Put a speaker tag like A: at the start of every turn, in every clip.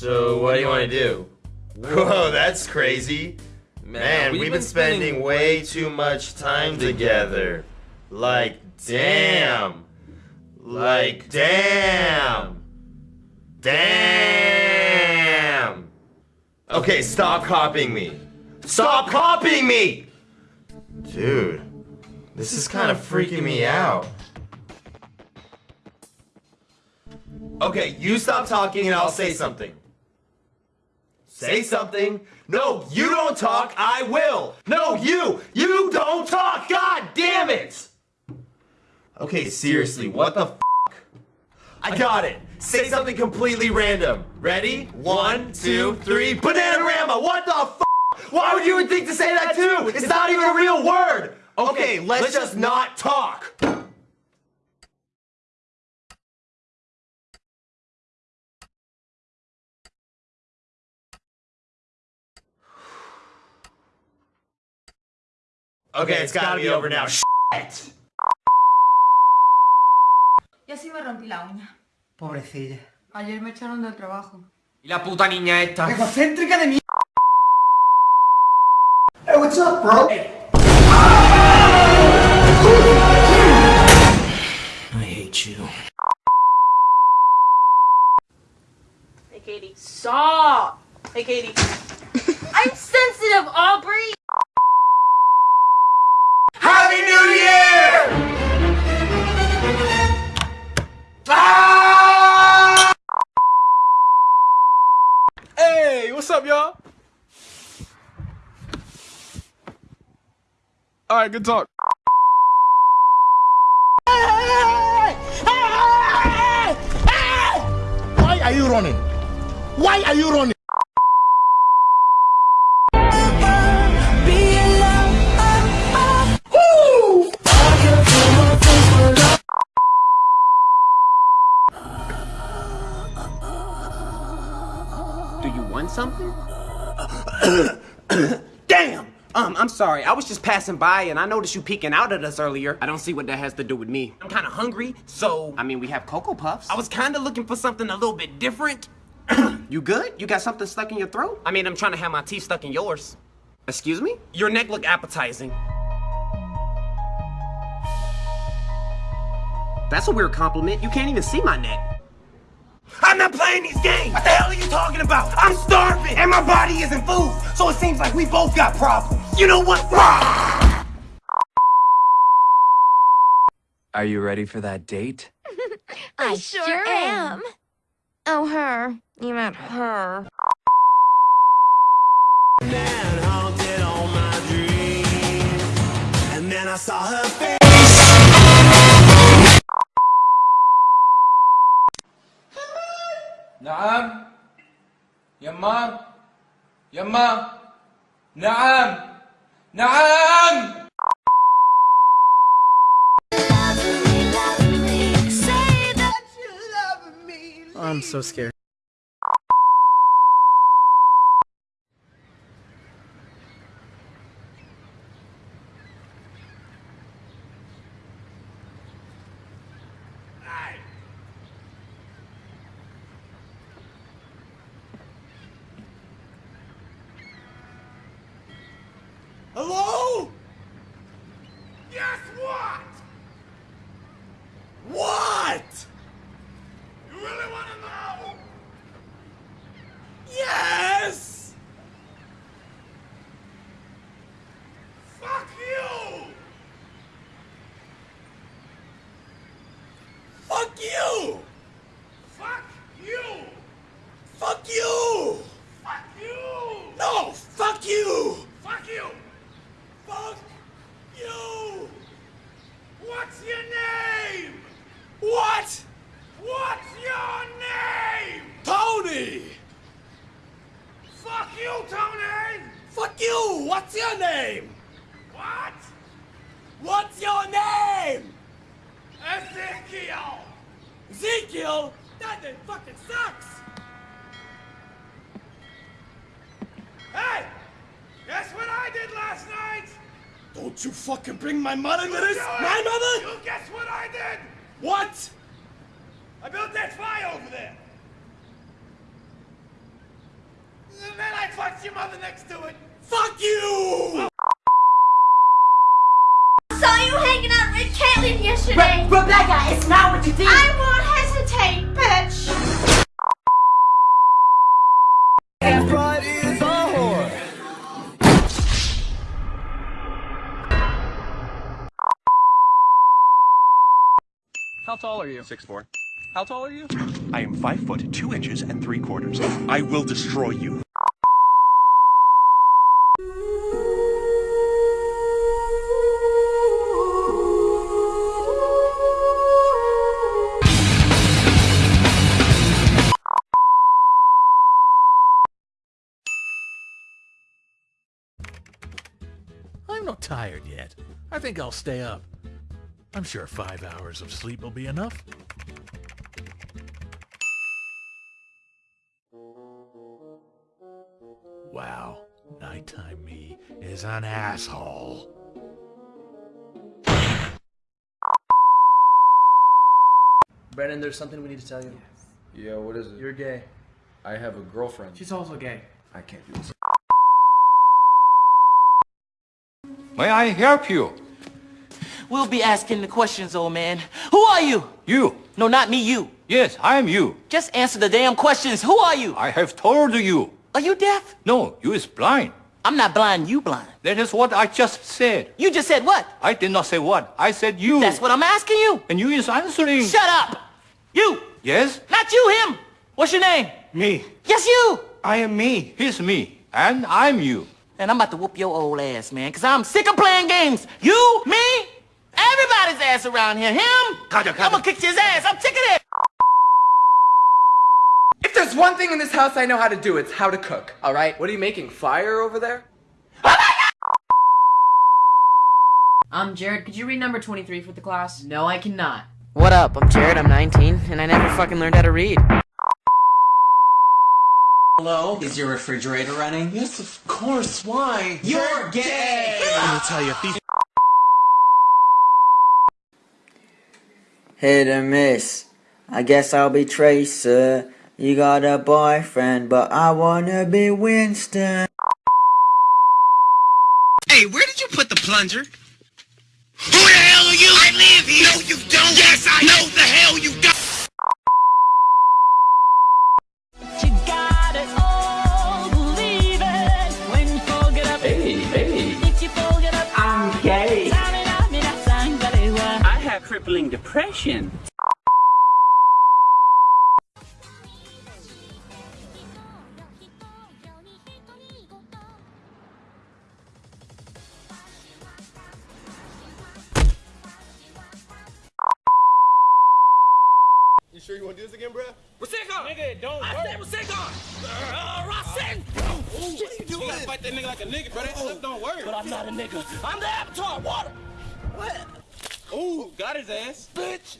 A: So what do you want to do? Whoa, that's crazy. Man, we've, been, spending way too much time together. Like, damn. Like, damn. Damn. Okay, stop copying me. Stop copying me! Dude, this is kind of freaking me out. Okay, you stop talking and I'll say something. Say something. No, you don't talk, I will. No, you, you don't talk, god damn it! Okay, seriously, what the f***? I got it. Say something completely random. Ready? One, two, three. Bananarama, what the f***? Why would you even think to say that too? It's not even a real word! Okay, let's just not talk. Okay, it's gotta be over now. Shit!
B: Yo sí me rompí la uña.
C: Pobrecilla.
B: Ayer me echaron del trabajo.
D: Y la puta niña esta.
C: ¡Egocéntrica de mierda! Hey, what's up, bro?
D: I hate you.
E: Hey, Katie. Stop! Hey, Katie. I'm sensitive, Aubrey!
A: Happy New Year! Ah!
F: Hey, what's up, y'all? All right, good talk.
G: Why are you running? Why are you running?
D: Something? Damn! Um, I'm sorry. I was just passing by and I noticed you peeking out at us earlier. I don't see what that has to do with me. I'm kind of hungry, so... I mean, we have Cocoa Puffs. I was kind of looking for something a little bit different. you good? You got something stuck in your throat? I mean, I'm trying to have my teeth stuck in yours. Excuse me? Your neck look appetizing. That's a weird compliment. You can't even see my neck. I'm not playing these games! What the hell are you talking about? I'm starving! And my body isn't food! So it seems like we both got problems. You know what?
H: Are you ready for that date?
I: I sure am. Oh, her. You meant her.
D: And then I saw her face.
F: نعم يما يما نعم نعم
C: I'm so scared.
A: What? What's your name? Tony! Fuck you, Tony! Fuck you! What's your name? What? What's your name? Ezekiel! Ezekiel? That name fucking sucks! Hey! Guess what I did last night? Don't you fucking bring my mother into this! My mother? You guess what I did? What? I built that fire over there.
G: And then I fucked your mother next to it. Fuck you!
J: You?
F: Six four. How tall are you?
G: I am five foot two inches and three quarters. I will destroy you.
K: I'm not tired yet. I think I'll stay up. I'm sure five hours of sleep will be enough. Wow, nighttime me is an asshole.
C: Brennan, there's something we need to tell you. Yes.
F: Yeah, what is it?
C: You're gay.
F: I have a girlfriend.
C: She's also gay.
F: I can't do this.
L: May I help you?
M: We'll be asking the questions, old man. Who are you?
L: You.
M: No, not me, you.
L: Yes, I am you.
M: Just answer the damn questions. Who are you?
L: I have told you.
M: Are you deaf?
L: No, you is blind.
M: I'm not blind, you blind.
L: That is what I just said.
M: You just said what?
L: I did not say what. I said you.
M: That's what I'm asking you.
L: And you is answering.
M: Shut up! You!
L: Yes?
M: Not you, him! What's your name?
L: Me.
M: Yes, you!
L: I am me. He's me. And I'm you.
M: And I'm about to whoop your old ass, man, because I'm sick of playing games. You, me, everybody's ass around here. Him?
L: Kaja, Kaja.
M: I'm gonna kick his ass. I'm sick of it.
C: If there's one thing in this house I know how to do, it's how to cook. All right? What are you making? Fire over there?
B: Um, Jared, could you read number 23 for the class?
D: No, I cannot.
C: What up? I'm Jared. I'm 19, and I never fucking learned how to read.
N: Hello? Is your refrigerator running?
G: Yes, of course. Why?
N: You're gay!
G: Let me tell you, if these
N: Hit or miss. I guess I'll be Tracer. You got a boyfriend, but I wanna be Winston.
M: Hey, where did you put the plunger? Who the hell are you? I live here. No, you don't. Yes, I know the hell you don't.
D: I
M: crippling depression.
O: You sure you want to do this again, bro?
M: Rasika! Nigga, don't I said Rasika! Uh, Rasin! What are you doing? You gotta fight that nigga like a nigga, bro. That stuff don't work. But I'm not a nigga. I'm the Avatar. Water! What? Ooh, got his ass. Bitch!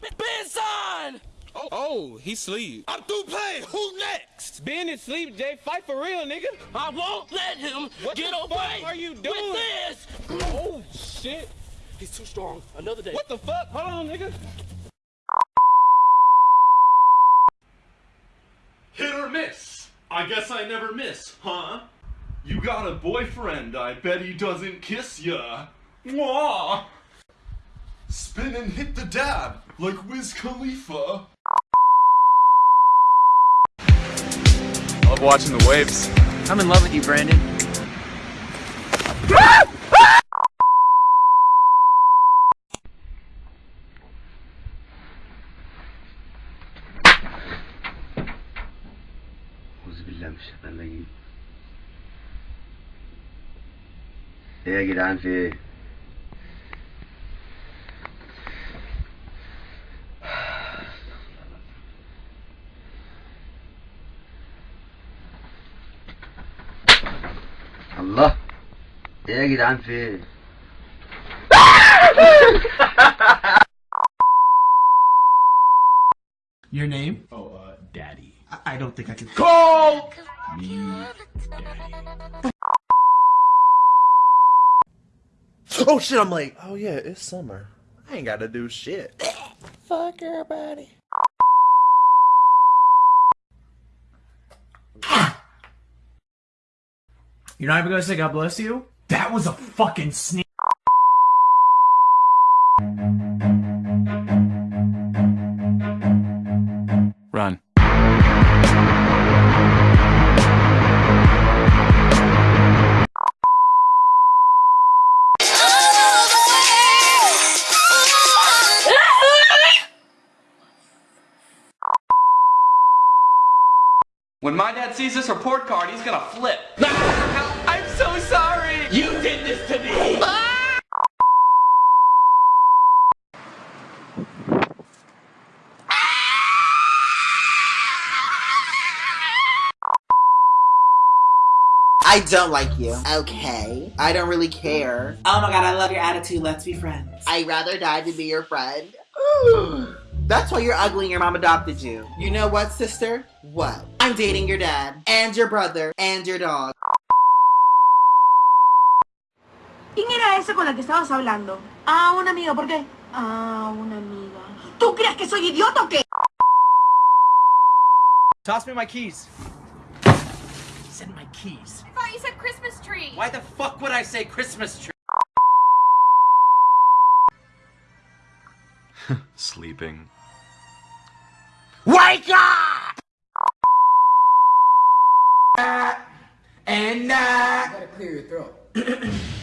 M: Benson!
F: Oh, oh, he sleep.
M: I'm through playing. Who next?
F: Ben is sleep, Jay. Fight for real, nigga.
M: I won't let him
F: What
M: get
F: the
M: away
F: fuck are you doing?
M: with this.
F: Oh, shit.
M: He's too strong. Another day.
F: What the fuck? Hold on, nigga.
P: Hit or miss? I guess I never miss, huh? You got a boyfriend, I bet he doesn't kiss ya. Mwah! Spin and hit the dab, like Wiz Khalifa.
F: I love watching the waves.
C: I'm in love with you, Brandon.
L: Sehr gedanke. ಹೇಗಿದೆ ಆನ್ಸಿ
C: Your name?
P: Oh, uh, Daddy.
C: I, I don't think I can
P: call me Daddy.
O: Oh shit, I'm late. Oh yeah, it's summer. I ain't gotta do shit. Fuck your body.
J: You're not even gonna say God bless you? That was a fucking sneak.
H: Run.
F: When my dad sees this report card, he's gonna flip. To me!
Q: I don't like you. Okay. I don't really care.
R: Oh my god, I love your attitude. Let's be friends.
Q: I'd rather die than be your friend. That's why you're ugly and your mom adopted you. You know what, sister? What? I'm dating your dad, and your brother, and your dog.
S: ¿Quién era ese con la que estabas hablando? Ah, un amigo, ¿por qué? Ah, una amiga. ¿Tú crees que soy idiota o qué?
J: Toss me my keys. Send my keys.
T: I thought you said Christmas tree.
J: Why the fuck would I say Christmas tree?
G: Sleeping.
C: Wake up! And uh,
R: gotta clear your throat.